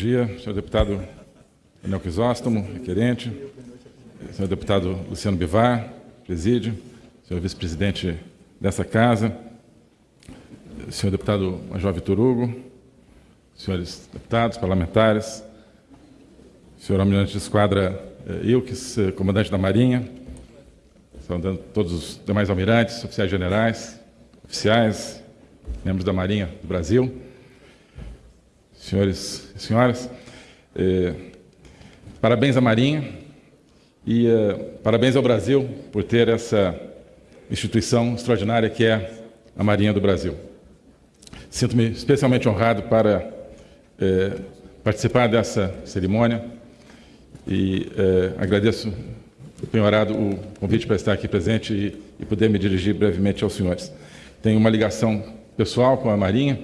dia, senhor deputado Daniel Crisóstomo, requerente, senhor deputado Luciano Bivar, presídio, senhor vice-presidente dessa casa, senhor deputado Major Vitor Hugo, senhores deputados, parlamentares, senhor almirante de esquadra eh, Ilques, eh, comandante da Marinha, saudando todos os demais almirantes, oficiais generais, oficiais, membros da Marinha do Brasil, senhores e senhoras, eh, parabéns à Marinha e eh, parabéns ao Brasil por ter essa instituição extraordinária que é a Marinha do Brasil. Sinto-me especialmente honrado para eh, participar dessa cerimônia e eh, agradeço penhorado o convite para estar aqui presente e, e, poder me dirigir brevemente aos senhores. Tenho uma ligação pessoal com a Marinha,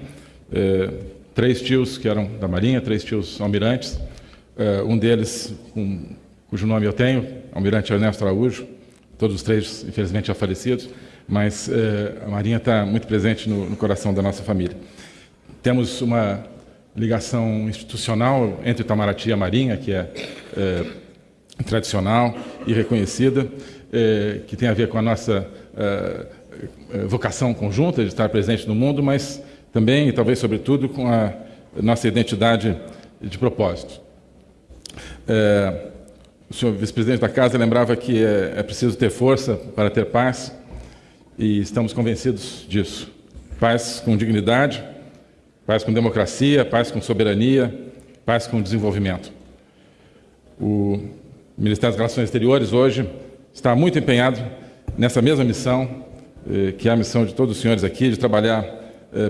eh, três tios que eram da Marinha, três tios almirantes, eh, um deles um, cujo nome eu tenho, almirante Ernesto Araújo, todos os três infelizmente já falecidos, mas eh, a Marinha está muito presente no, no coração da nossa família. Temos uma ligação institucional entre Itamaraty e a Marinha, que é, é tradicional e reconhecida, é, que tem a ver com a nossa é, vocação conjunta de estar presente no mundo, mas também, e talvez sobretudo, com a nossa identidade de propósito. É, o senhor vice-presidente da Casa lembrava que é, é preciso ter força para ter paz, e estamos convencidos disso. Paz com dignidade, paz com democracia, paz com soberania, paz com desenvolvimento. O Ministério das Relações Exteriores hoje está muito empenhado nessa mesma missão, eh, que é a missão de todos os senhores aqui, de trabalhar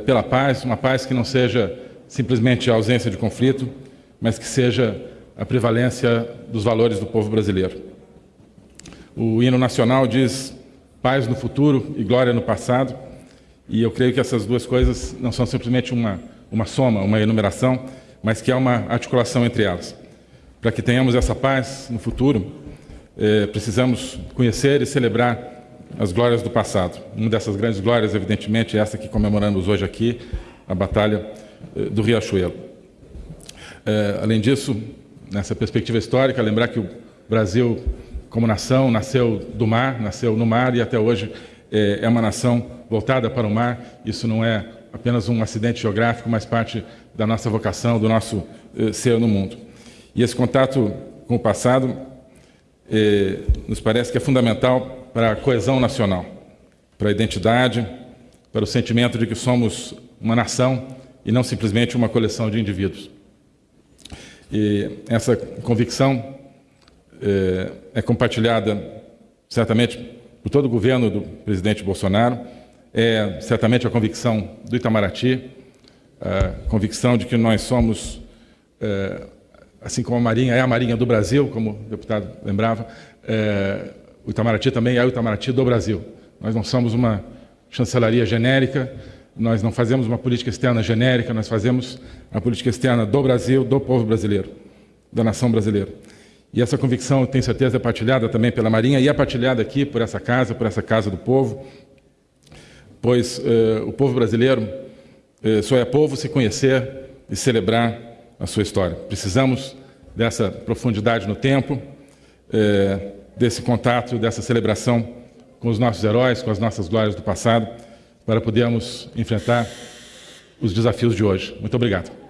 pela paz, uma paz que não seja simplesmente a ausência de conflito, mas que seja a prevalência dos valores do povo brasileiro. O hino nacional diz paz no futuro e glória no passado, e eu creio que essas duas coisas não são simplesmente uma, uma soma, uma enumeração, mas que há uma articulação entre elas. Para que tenhamos essa paz no futuro, eh, precisamos conhecer e celebrar as glórias do passado. Uma dessas grandes glórias, evidentemente, é essa que comemoramos hoje aqui, a Batalha eh, do Riachuelo. Eh, além disso, nessa perspectiva histórica, lembrar que o Brasil, como nação, nasceu do mar, nasceu no mar e até hoje é, é uma nação voltada para o mar. Isso não é apenas um acidente geográfico, mas parte da nossa vocação, do nosso eh, ser no mundo. E esse contato com o passado eh, nos parece que é fundamental para a coesão nacional, para a identidade, para o sentimento de que somos uma nação e não simplesmente uma coleção de indivíduos. E essa convicção eh, é compartilhada certamente por todo o governo do presidente Bolsonaro, é certamente a convicção do Itamaraty, a convicção de que nós somos, é, assim como a Marinha é a Marinha do Brasil, como o deputado lembrava, é, o Itamaraty também é o Itamaraty do Brasil. Nós não somos uma chancelaria genérica, nós não fazemos uma política externa genérica, nós fazemos a política externa do Brasil, do povo brasileiro, da nação brasileira. E essa convicção, eu tenho certeza, é partilhada também pela Marinha e é partilhada aqui por essa casa, por essa Casa do Povo, pois eh, o povo brasileiro eh, só é povo se conhecer e celebrar a sua história. Precisamos dessa profundidade no tempo, eh, desse contato, dessa celebração com os nossos heróis, com as nossas glórias do passado, para podermos enfrentar os desafios de hoje. Muito obrigado.